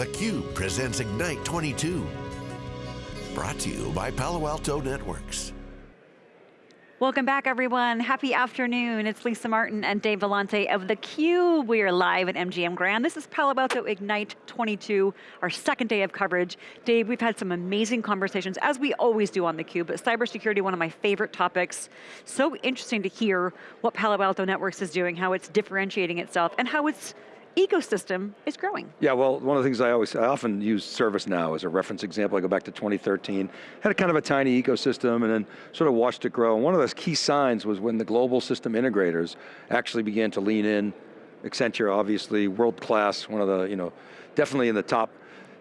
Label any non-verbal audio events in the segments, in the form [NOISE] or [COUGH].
theCUBE presents Ignite 22. Brought to you by Palo Alto Networks. Welcome back everyone, happy afternoon. It's Lisa Martin and Dave Vellante of theCUBE. We are live at MGM Grand. This is Palo Alto Ignite 22, our second day of coverage. Dave, we've had some amazing conversations, as we always do on theCUBE, but cybersecurity, one of my favorite topics. So interesting to hear what Palo Alto Networks is doing, how it's differentiating itself, and how it's ecosystem is growing. Yeah, well, one of the things I always, I often use ServiceNow as a reference example. I go back to 2013, had a kind of a tiny ecosystem and then sort of watched it grow. And one of those key signs was when the global system integrators actually began to lean in. Accenture, obviously, world-class, one of the, you know, definitely in the top,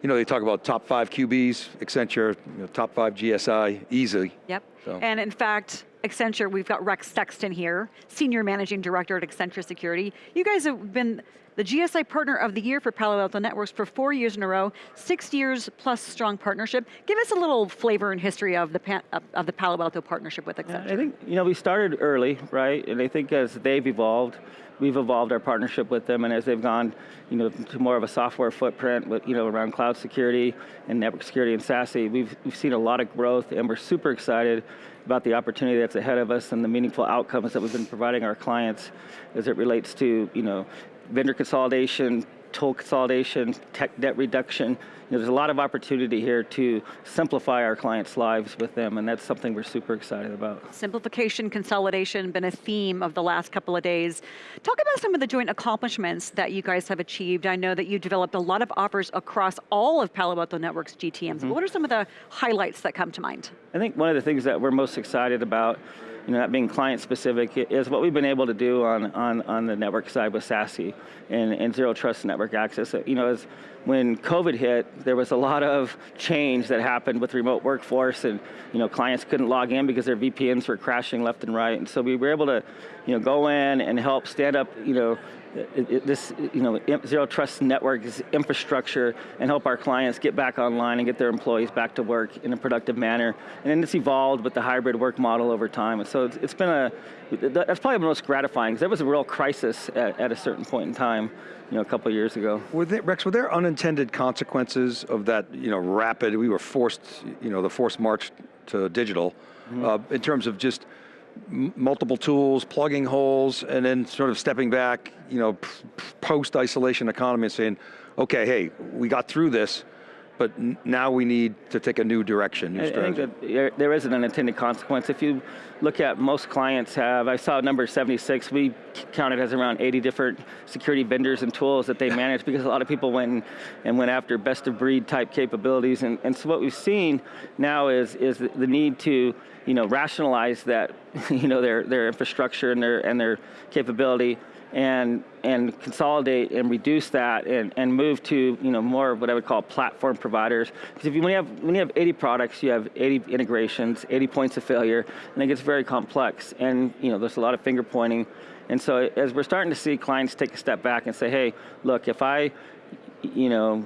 you know, they talk about top five QBs, Accenture, you know, top five GSI, easily. Yep, so. and in fact, Accenture, we've got Rex Thexton here, Senior Managing Director at Accenture Security. You guys have been the GSI Partner of the Year for Palo Alto Networks for four years in a row, six years plus strong partnership. Give us a little flavor and history of the, of the Palo Alto partnership with Accenture. I think, you know, we started early, right? And I think as they've evolved, we've evolved our partnership with them and as they've gone you know, to more of a software footprint with, you know, around cloud security and network security and SASE, we've, we've seen a lot of growth and we're super excited about the opportunity that's ahead of us and the meaningful outcomes that we've been providing our clients as it relates to you know, vendor consolidation, toll consolidation, tech debt reduction. You know, there's a lot of opportunity here to simplify our clients' lives with them, and that's something we're super excited about. Simplification, consolidation, been a theme of the last couple of days. Talk about some of the joint accomplishments that you guys have achieved. I know that you developed a lot of offers across all of Palo Alto Networks GTMs. Mm -hmm. What are some of the highlights that come to mind? I think one of the things that we're most excited about you know, that being client specific, is what we've been able to do on, on, on the network side with SASE and, and Zero Trust Network Access. You know, as when COVID hit, there was a lot of change that happened with remote workforce and you know, clients couldn't log in because their VPNs were crashing left and right. And so we were able to you know, go in and help stand up you know, it, it, this you know, Zero Trust Network infrastructure and help our clients get back online and get their employees back to work in a productive manner. And then it's evolved with the hybrid work model over time. And so it's, it's been a, that's probably the most gratifying because there was a real crisis at, at a certain point in time you know, a couple of years ago. Were there, Rex, were there unintended consequences of that, you know, rapid, we were forced, you know, the forced march to digital, mm -hmm. uh, in terms of just multiple tools, plugging holes, and then sort of stepping back, you know, post-isolation economy and saying, okay, hey, we got through this, but now we need to take a new direction, new I, strategy. I think that there is an unintended consequence. If you look at most clients have, I saw number 76, we counted as around 80 different security vendors and tools that they manage because a lot of people went and went after best of breed type capabilities. And, and so what we've seen now is, is the need to you know, rationalize that, [LAUGHS] you know, their, their infrastructure and their, and their capability and, and consolidate and reduce that and, and move to you know, more of what I would call platform providers. Because if you, when, you have, when you have 80 products, you have 80 integrations, 80 points of failure, and it gets very complex. And you know, there's a lot of finger pointing. And so as we're starting to see clients take a step back and say, hey, look, if I you know,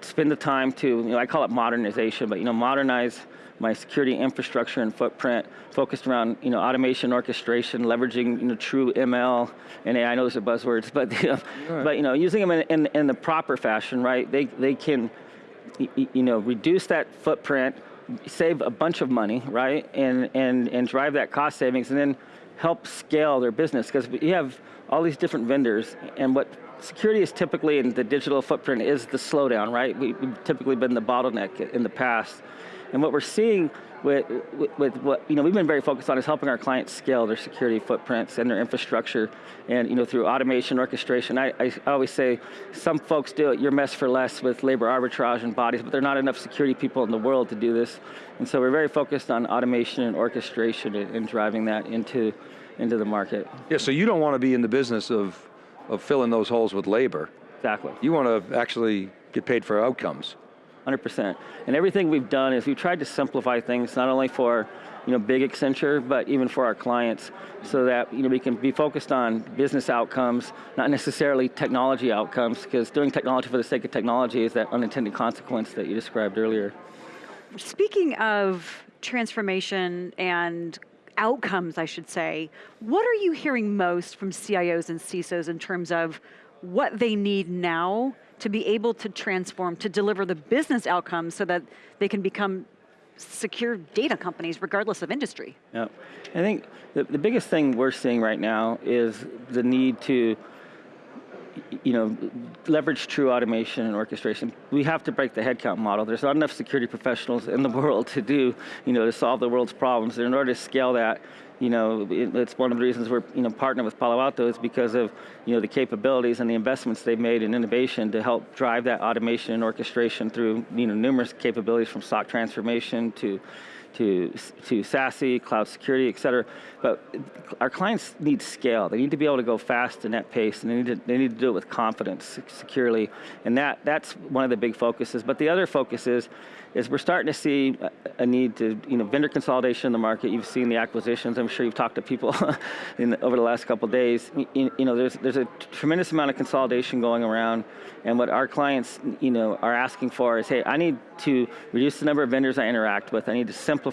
spend the time to, you know, I call it modernization, but you know, modernize my security infrastructure and footprint focused around you know, automation, orchestration, leveraging you know, true ML and AI. I know those are buzzwords, but, you know, right. but you know, using them in, in, in, the proper fashion, right? They, they can you know, reduce that footprint, save a bunch of money, right? And, and, and drive that cost savings and then help scale their business because we have all these different vendors and what security is typically in the digital footprint is the slowdown, right? We, have typically been the bottleneck in the past. And what we're seeing with, with, with, what, you know, we've been very focused on is helping our clients scale their security footprints and their infrastructure and, you know, through automation, orchestration. I, I always say some folks do it, your mess for less with labor arbitrage and bodies, but there are not enough security people in the world to do this. And so we're very focused on automation and orchestration and, and driving that into, into the market. Yeah, so you don't want to be in the business of, of filling those holes with labor. Exactly. You want to actually get paid for outcomes. 100%. And everything we've done is we've tried to simplify things, not only for you know, big Accenture, but even for our clients, so that you know, we can be focused on business outcomes, not necessarily technology outcomes, because doing technology for the sake of technology is that unintended consequence that you described earlier. Speaking of transformation and outcomes, I should say, what are you hearing most from CIOs and CISOs in terms of what they need now to be able to transform, to deliver the business outcomes so that they can become secure data companies regardless of industry. Yeah, I think the, the biggest thing we're seeing right now is the need to you know, leverage true automation and orchestration. We have to break the headcount model. There's not enough security professionals in the [LAUGHS] world to do, you know, to solve the world's problems. And in order to scale that, you know, it's one of the reasons we're, you know, partnering with Palo Alto is because of, you know, the capabilities and the investments they've made in innovation to help drive that automation and orchestration through, you know, numerous capabilities from SOC transformation to, to, to SASE, cloud security, et cetera. But our clients need scale. They need to be able to go fast and at pace, and they need to, they need to do it with confidence, securely. And that, that's one of the big focuses. But the other focus is, is we're starting to see a, need to, you know, vendor consolidation in the market. You've seen the acquisitions. I'm sure you've talked to people [LAUGHS] in, over the last couple days. You, you know, there's, there's a tremendous amount of consolidation going around. And what our clients, you know, are asking for is, hey, I need to reduce the number of vendors I interact with. I need to simplify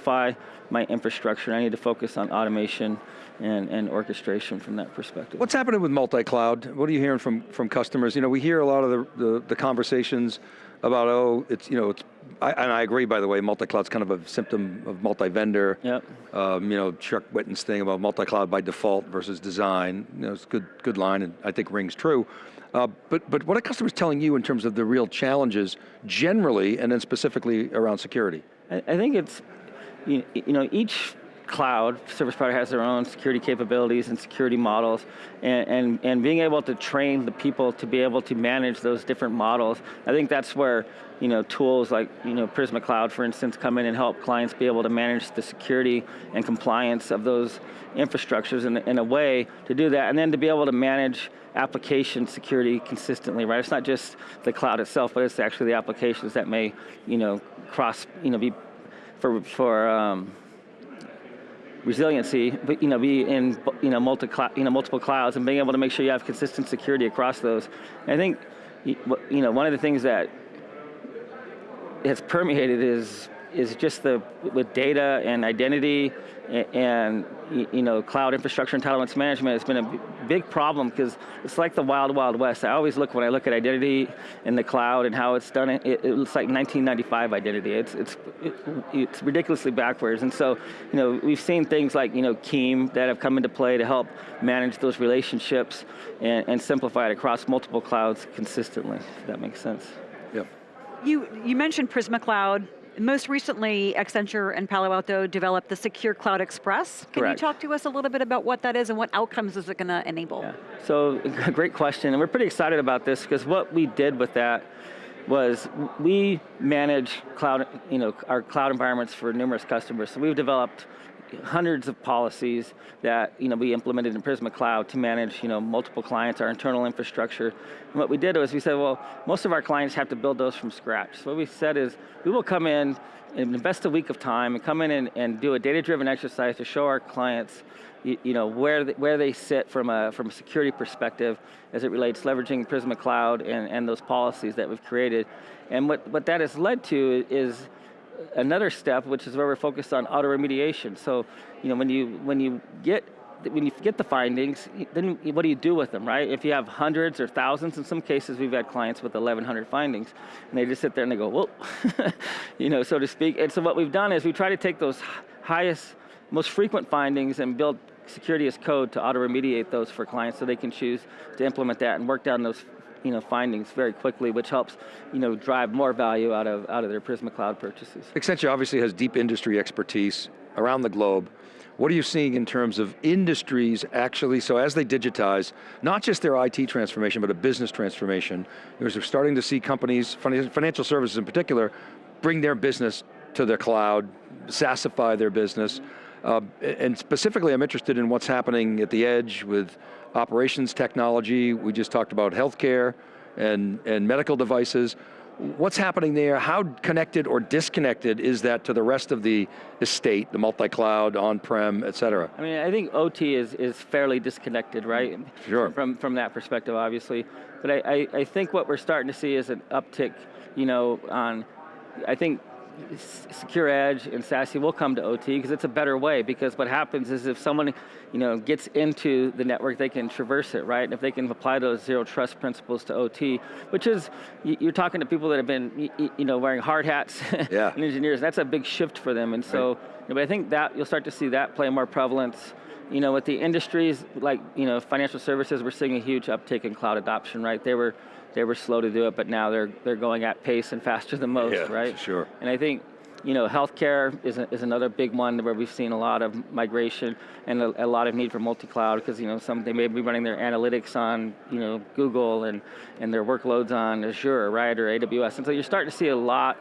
my infrastructure. I need to focus on automation and, and orchestration from that perspective. What's happening with multi-cloud? What are you hearing from, from customers? You know, we hear a lot of the, the, the conversations about, oh, it's, you know, it's, I, and I agree, by the way, multi-cloud's kind of a symptom of multi-vendor. Yep. Um, you know, Chuck Whitten's thing about multi-cloud by default versus design, you know, it's a good, good line and I think rings true. Uh, but, but what are customers telling you in terms of the real challenges generally and then specifically around security? I, I think it's, you, you know, each cloud service provider has their own security capabilities and security models, and, and, and being able to train the people to be able to manage those different models, I think that's where you know, tools like you know, Prisma Cloud, for instance, come in and help clients be able to manage the security and compliance of those infrastructures in, in a way to do that, and then to be able to manage application security consistently, right? It's not just the cloud itself, but it's actually the applications that may, you know, cross, you know, be for, for um, resiliency, but you know, be in you know, multi you know, multiple clouds and being able to make sure you have consistent security across those. And I think you know, one of the things that has permeated is is just the, with data and identity and, you know, cloud infrastructure entitlements management has been a big problem because it's like the wild, wild west. I always look, when I look at identity in the cloud and how it's done, it, it looks like 1995 identity. It's, it's, it, it's ridiculously backwards. And so, you know, we've seen things like, you know, CIEM that have come into play to help manage those relationships and, and simplify it across multiple clouds consistently, if that makes sense. Yep. You, you mentioned Prisma Cloud most recently, Accenture and Palo Alto developed the Secure Cloud Express. Can Correct. you talk to us a little bit about what that is and what outcomes is it going to enable? Yeah. So, [LAUGHS] great question, and we're pretty excited about this because what we did with that was we manage cloud, you know, our cloud environments for numerous customers. So we've developed hundreds of policies that you know, we implemented in Prisma Cloud to manage you know, multiple clients, our internal infrastructure. And what we did was we said, well, most of our clients have to build those from scratch. So what we said is, we will come in and invest a week of time and come in and, and do a data-driven exercise to show our clients you, you know, where, they, where they sit from a, from a security perspective as it relates leveraging Prisma Cloud and, and those policies that we've created. And what, what that has led to is another step, which is where we're focused on auto remediation. So, you know, when you when you get when you get the findings, then what do you do with them, right? If you have hundreds or thousands, in some cases we've had clients with 1,100 findings, and they just sit there and they go, whoa, [LAUGHS] you know, so to speak. And so what we've done is we try to take those highest, most frequent findings and build security as code to auto remediate those for clients so they can choose to implement that and work down those you know, findings very quickly, which helps you know, drive more value out of, out of their Prisma Cloud purchases. Accenture obviously has deep industry expertise around the globe. What are you seeing in terms of industries actually, so as they digitize, not just their IT transformation, but a business transformation, we're starting to see companies, financial services in particular, bring their business to the cloud, SaaSify their business, uh, and specifically I'm interested in what's happening at the edge with operations technology, we just talked about healthcare and, and medical devices. What's happening there? How connected or disconnected is that to the rest of the estate, the multi-cloud, on-prem, et cetera? I mean, I think OT is, is fairly disconnected, right? Sure. From, from that perspective, obviously. But I, I, I think what we're starting to see is an uptick, you know, on, I think Secure Edge and SASE will come to OT because it's a better way because what happens is if someone you know, gets into the network, they can traverse it, right? And if they can apply those zero trust principles to OT, which is, you're talking to people that have been you know, wearing hard hats [LAUGHS] yeah. and engineers, that's a big shift for them. And so, right. you know, but I think that you'll start to see that play more prevalence you know, with the industries like you know financial services, we're seeing a huge uptick in cloud adoption. Right, they were they were slow to do it, but now they're they're going at pace and [LAUGHS] faster than most. Yeah, right, sure. And I think you know, healthcare is, a, is another big one where we've seen a lot of migration and a, a lot of need for multi-cloud because you know some they may be running their analytics on you know Google and and their workloads on Azure, right, or AWS, and so you're starting to see a lot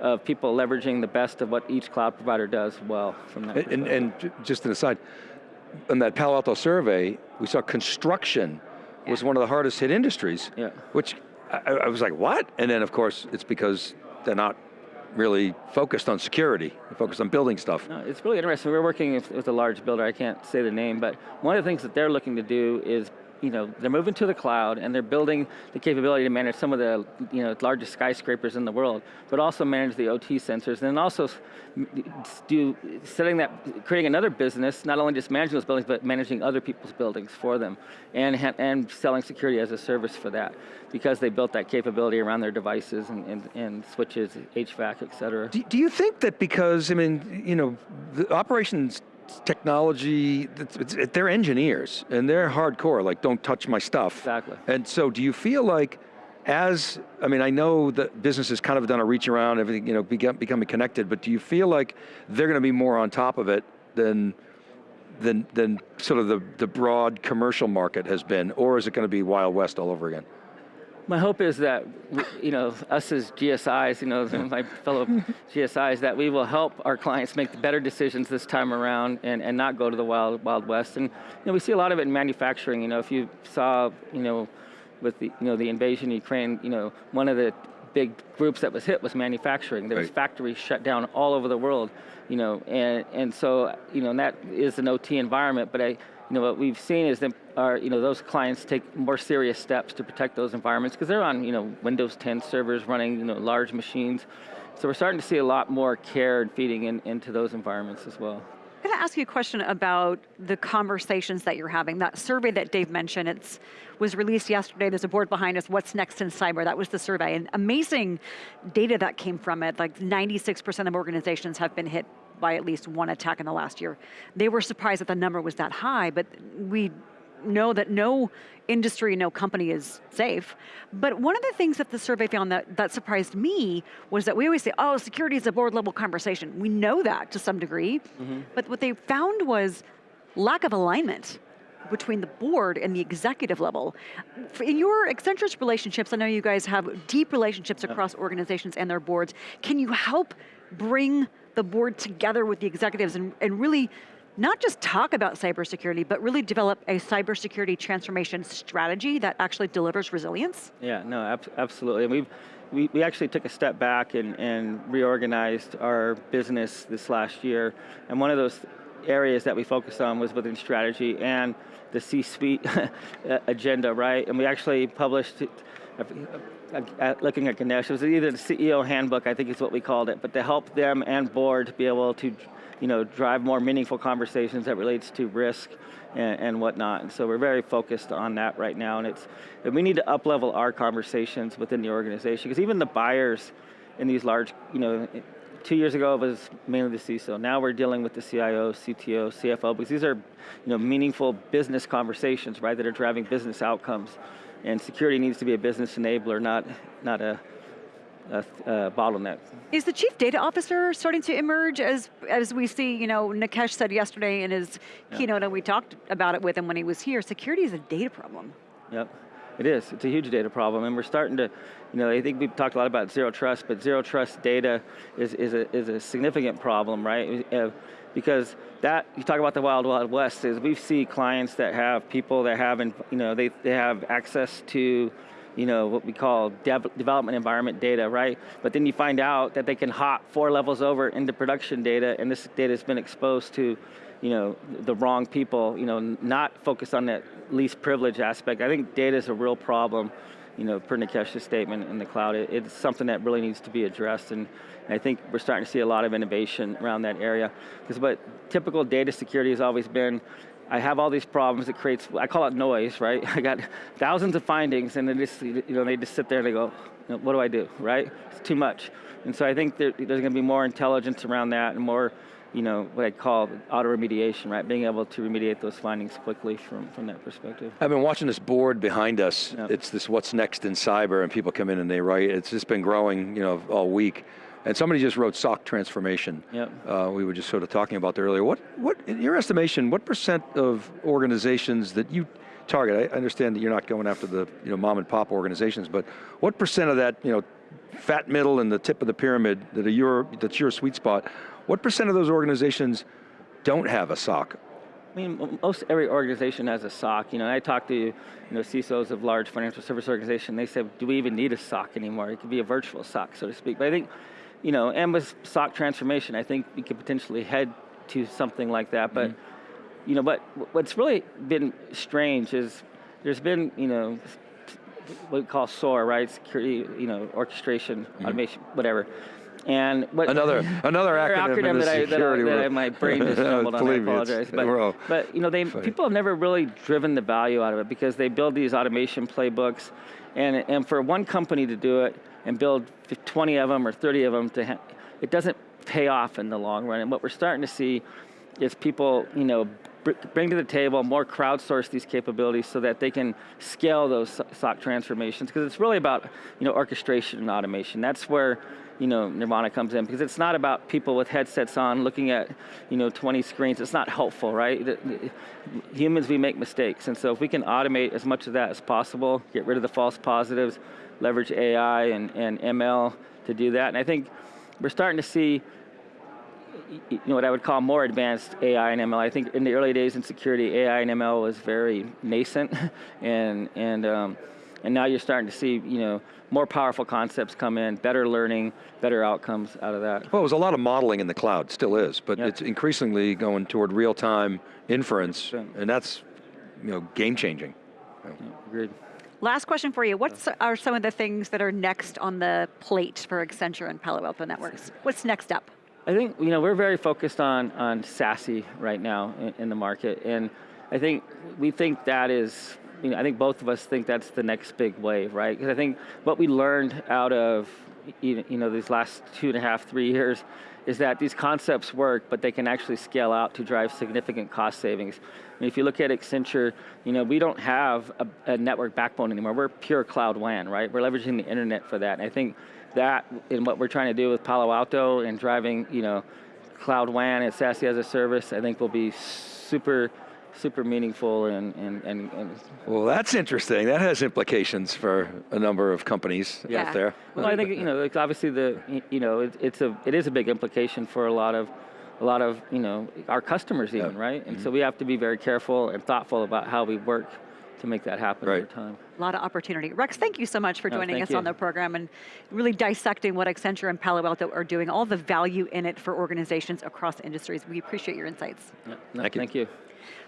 of people leveraging the best of what each cloud provider does well from that. And, and, and just an aside, in that Palo Alto survey, we saw construction yeah. was one of the hardest hit industries, yeah. which I, I, was like, what? And then of course, it's because they're not really focused on security, they're focused on building stuff. No, it's really interesting. We're working with, with a large builder, I can't say the name, but one of the things that they're looking to do is you know, they're moving to the cloud and they're building the capability to manage some of the you know, largest skyscrapers in the world, but also manage the OT sensors and also do setting that, creating another business, not only just managing those buildings, but managing other people's buildings for them and, and selling security as a service for that because they built that capability around their devices and, and, and switches, HVAC, et cetera. Do, do you think that because, I mean, you know, the operations technology, they're engineers and they're hardcore, like don't touch my stuff. Exactly. And so do you feel like as, I mean, I know that business has kind of done a reach around, everything, you know, becoming connected, but do you feel like they're going to be more on top of it than, than, than sort of the, the broad commercial market has been, or is it going to be Wild West all over again? My hope is that, you know, us as GSIs, you know, [LAUGHS] my fellow GSIs, that we will help our clients make the better decisions this time around and, and not go to the wild, wild west. And, you know, we see a lot of it in manufacturing. You know, if you saw, you know, with the, you know, the invasion of Ukraine, you know, one of the big groups that was hit was manufacturing. There was right. factories shut down all over the world, you know, and, and so, you know, and that is an OT environment, but I, you know, what we've seen is that our, you know, those clients take more serious steps to protect those environments because they're on, you know, Windows 10 servers running, you know, large machines. So we're starting to see a lot more care and feeding in, into those environments as well. I'm going to ask you a question about the conversations that you're having. That survey that Dave mentioned, it was released yesterday. There's a board behind us, What's Next in Cyber? That was the survey. And amazing data that came from it. Like 96% of organizations have been hit by at least one attack in the last year. They were surprised that the number was that high, but we know that no industry, no company is safe. But one of the things that the survey found that, that surprised me was that we always say, oh, security is a board level conversation. We know that to some degree, mm -hmm. but what they found was lack of alignment between the board and the executive level. In your Accenture's relationships, I know you guys have deep relationships across organizations and their boards. Can you help bring the board together with the executives and, and really not just talk about cybersecurity, but really develop a cybersecurity transformation strategy that actually delivers resilience? Yeah, no, ab absolutely. We've, we, we actually took a step back and, and reorganized our business this last year. And one of those areas that we focused on was within strategy and the C-suite [LAUGHS] agenda, right? And we actually published, looking at Ganesh, it was either the CEO handbook, I think is what we called it, but to help them and board be able to you know, drive more meaningful conversations that relates to risk and, and whatnot. And so we're very focused on that right now. And it's, and we need to up level our conversations within the organization because even the buyers in these large, you know, two years ago it was mainly the CISO. Now we're dealing with the CIO, CTO, CFO, because these are you know, meaningful business conversations, right, that are driving business outcomes. And security needs to be a business enabler, not, not a, a, a, bottleneck. Is the chief data officer starting to emerge as, as we see, you know, Nikesh said yesterday in his yeah. keynote, and we talked about it with him when he was here, security is a data problem. Yep, it is, it's a huge data problem, and we're starting to, you know, I think we've talked a lot about zero trust, but zero trust data is, is, a, is a significant problem, right? Uh, Because that, you talk about the wild, wild west, is we see clients that have people that have, you know, they, they have access to you know, what we call dev development environment data, right? But then you find out that they can hop four levels over into production data and this data has been exposed to, you know, the wrong people, you know, not focused on that least privilege aspect. I think data is a real problem you know, per Nikesh's statement in the cloud, it, it's something that really needs to be addressed and I think we're starting to see a lot of innovation around that area. Because what typical data security has always been, I have all these problems, it creates, I call it noise, right? [LAUGHS] I got thousands of findings and then just, you know, they just sit there and they go, what do I do, right? It's too much. And so I think there, there's going to be more intelligence around that and more, you know, what I call auto remediation, right? Being able to remediate those findings quickly from, from that perspective. I've been watching this board behind us. Yep. It's this what's next in cyber and people come in and they write, it's just been growing, you know, all week. And somebody just wrote SOC transformation. Yep. Uh, we were just sort of talking about that earlier. What, what, in your estimation, what percent of organizations that you target, I understand that you're not going after the you know, mom and pop organizations, but what percent of that you know, fat middle and the tip of the pyramid that are your, that's your sweet spot, what percent of those organizations don't have a SOC? I mean, most every organization has a SOC. You know, I talk to you know, CISOs of large financial service organizations, they say, do we even need a SOC anymore? It could be a virtual SOC, so to speak. But I think you know, and with SOC transformation, I think we could potentially head to something like that. But, mm -hmm. you know, but what's really been strange is there's been, you know, what we call SOAR, right? Security, you know, orchestration, mm -hmm. automation, whatever. And what, another [LAUGHS] another acronym, acronym that, I, that, I, that I, my brain just [LAUGHS] stumbled on. I apologize, but, but you know, they Funny. people have never really driven the value out of it because they build these automation playbooks, and and for one company to do it, and build 20 of them or 30 of them, to it doesn't pay off in the long run. And what we're starting to see is people, you know, bring to the table, more crowdsource these capabilities so that they can scale those SOC transformations. Because it's really about, you know, orchestration and automation. That's where, you know, Nirvana comes in because it's not about people with headsets on looking at, you know, 20 screens. It's not helpful, right? Humans, we make mistakes. And so if we can automate as much of that as possible, get rid of the false positives, leverage AI and, and ML to do that. And I think we're starting to see you know, what I would call more advanced AI and ML. I think in the early days in security, AI and ML was very nascent, [LAUGHS] and and um, and now you're starting to see you know more powerful concepts come in, better learning, better outcomes out of that. Well, it was a lot of modeling in the cloud, still is, but it's increasingly going toward real time inference, and that's you know game changing. Yeah, agreed. Last question for you. What are some of the things that are next on the plate for Accenture and Palo Alto Networks? What's next up? I think you know we're very focused on on SASE right now in, in the market, and I think we think that is you know I think both of us think that's the next big wave, right? Because I think what we learned out of you know these last two and a half, three years is that these concepts work, but they can actually scale out to drive significant cost savings. I mean, if you look at Accenture, you know, we don't have a, a, network backbone anymore. We're pure cloud WAN, right? We're leveraging the internet for that. And I think that in what we're trying to do with Palo Alto and driving, you know, cloud WAN and SASE as a service, I think will be super super meaningful and, and, and, and, Well, that's interesting. That has implications for a number of companies yeah. out there. Well, I think, you know, like obviously the, you know, it, it's a, it is a big implication for a lot of, a lot of, you know, our customers even, yeah. right? And mm -hmm. so we have to be very careful and thoughtful about how we work to make that happen right. over time. A lot of opportunity. Rex, thank you so much for joining us you. on the program and really dissecting what Accenture and Palo Alto are doing, all the value in it for organizations across industries. We appreciate your insights. Yeah. No, thank, thank you.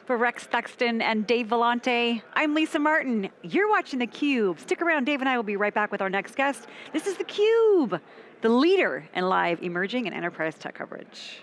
For Rex Thexton and Dave Vellante, I'm Lisa Martin. You're watching theCUBE. Stick around, Dave and I will be right back with our next guest. This is theCUBE, the leader in live emerging and enterprise tech coverage.